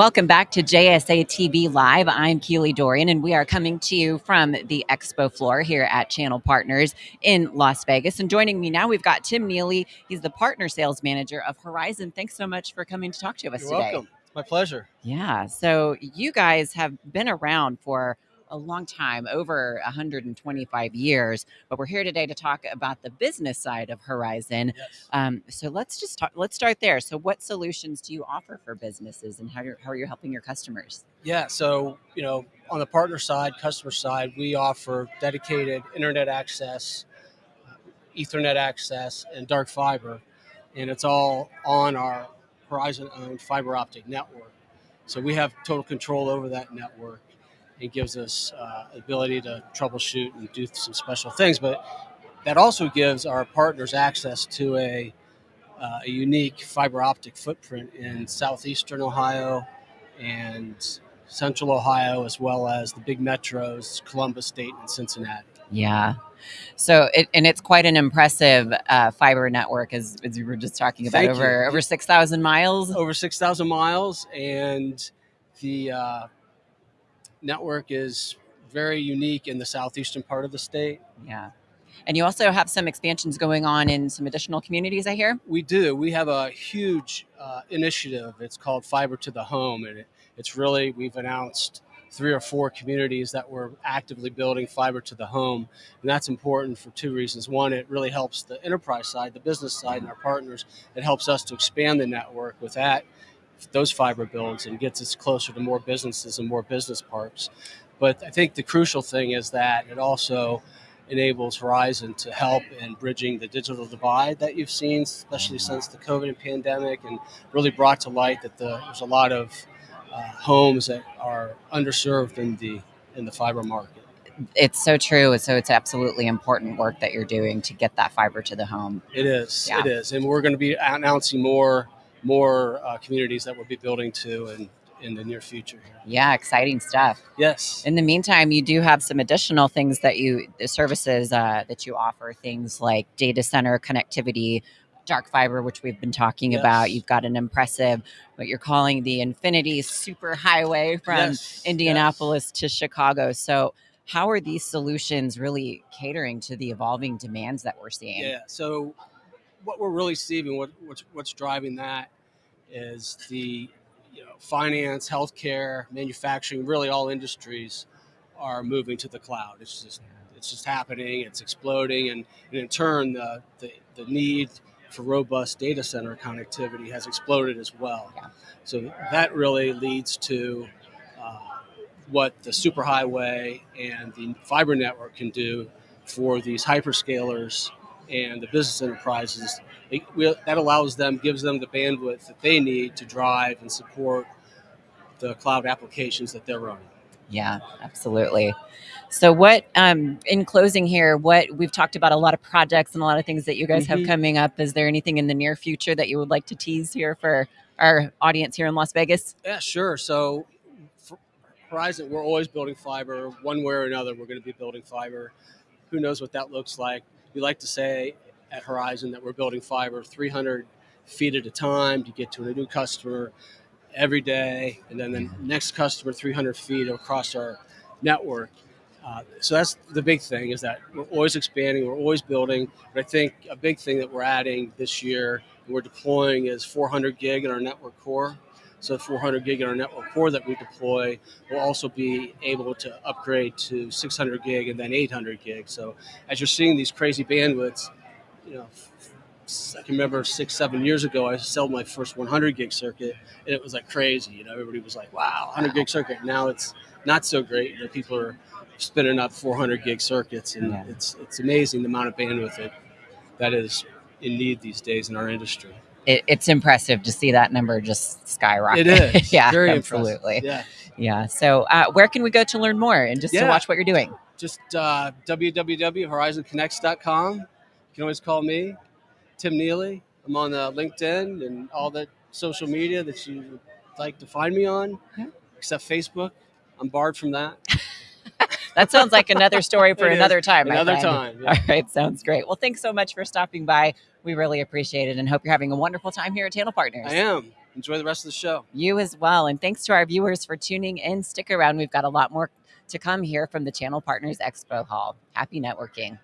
Welcome back to JSA TV Live. I'm Keely Dorian, and we are coming to you from the expo floor here at Channel Partners in Las Vegas. And joining me now, we've got Tim Neely. He's the partner sales manager of Horizon. Thanks so much for coming to talk to us You're today. welcome. It's my pleasure. Yeah. So you guys have been around for a long time, over 125 years, but we're here today to talk about the business side of Horizon. Yes. Um, so let's just talk. Let's start there. So, what solutions do you offer for businesses, and how you're, how are you helping your customers? Yeah. So, you know, on the partner side, customer side, we offer dedicated internet access, Ethernet access, and dark fiber. And it's all on our Horizon owned fiber optic network. So we have total control over that network. It gives us uh, ability to troubleshoot and do some special things, but that also gives our partners access to a, uh, a unique fiber optic footprint in southeastern Ohio and central Ohio, as well as the big metros, Columbus State and Cincinnati. Yeah. So, it, and it's quite an impressive uh, fiber network, as, as you were just talking about, Thank you. over over six thousand miles. Over 6,000 miles, and the uh, network is very unique in the southeastern part of the state. Yeah. And you also have some expansions going on in some additional communities, I hear. We do. We have a huge uh, initiative. It's called Fiber to the Home, and it, it's really we've announced three or four communities that we're actively building fiber to the home, and that's important for two reasons. One, it really helps the enterprise side, the business side, and our partners. It helps us to expand the network with that those fiber builds and gets us closer to more businesses and more business parks. But I think the crucial thing is that it also enables Horizon to help in bridging the digital divide that you've seen, especially since the COVID pandemic, and really brought to light that the, there's a lot of uh, homes that are underserved in the in the fiber market. It's so true. So it's absolutely important work that you're doing to get that fiber to the home. It is. Yeah. It is, and we're going to be announcing more more uh, communities that we'll be building to in in the near future. Yeah, exciting stuff. Yes. In the meantime, you do have some additional things that you, the services uh, that you offer, things like data center connectivity, dark fiber, which we've been talking Yes. about. You've got an impressive, what you're calling the Infinity Super Highway from Yes, Indianapolis to Chicago. So, how are these solutions really catering to the evolving demands that we're seeing? Yeah. So, what we're really seeing, what what's, what's driving that, is the you know finance, healthcare, manufacturing, really all industries are moving to the cloud. It's just it's just happening. It's exploding, and, and in turn, the, the the need for robust data center connectivity has exploded as well. Yeah. So that really leads to uh, what the superhighway and the fiber network can do for these hyperscalers and the business enterprises. It, we, that allows them, gives them the bandwidth that they need to drive and support the cloud applications that they're running. Yeah, absolutely. So, what, um, in closing here, what we've talked about a lot of projects and a lot of things that you guys have Mhm. coming up. Is there anything in the near future that you would like to tease here for our audience here in Las Vegas? Yeah, sure. So, for Horizon, we're always building fiber. One way or another, we're going to be building fiber. Who knows what that looks like? We like to say at Horizon that we're building fiber 300 feet at a time to get to a new customer every day, and then the next customer 300 feet across our network. Uh, so that's the big thing is that we're always expanding, we're always building. But I think a big thing that we're adding this year and we're deploying is 400 gig in our network core. So 400 gig in our network core that we deploy will also be able to upgrade to 600 gig and then 800 gig. So as you're seeing these crazy bandwidths, you know, I can remember six, seven years ago, I sold my first 100 gig circuit, and it was like crazy. You know, everybody was like, "Wow, 100 gig circuit." Now it's not so great. You know, people are spinning up 400 gig circuits, and Yeah. it's it's amazing the amount of bandwidth that that is in need these days in our industry. It, it's impressive to see that number just skyrocket. It is, yeah, very absolutely. impressive. Yeah, Yeah. So, uh, where can we go to learn more and just to watch what you're doing? just uh, www.horizonconnects.com. You can always call me, Tim Neely. I'm on uh, LinkedIn and all the social media that you would like to find me on, Yeah. except Facebook. I'm barred from that. that sounds like another story for another time. Another time. yeah. All right, sounds great. Well, thanks so much for stopping by. We really appreciate it and hope you're having a wonderful time here at Channel Partners. I am. Enjoy the rest of the show. You as well. And thanks to our viewers for tuning in. Stick around. We've got a lot more to come here from the Channel Partners Expo Hall. Happy networking.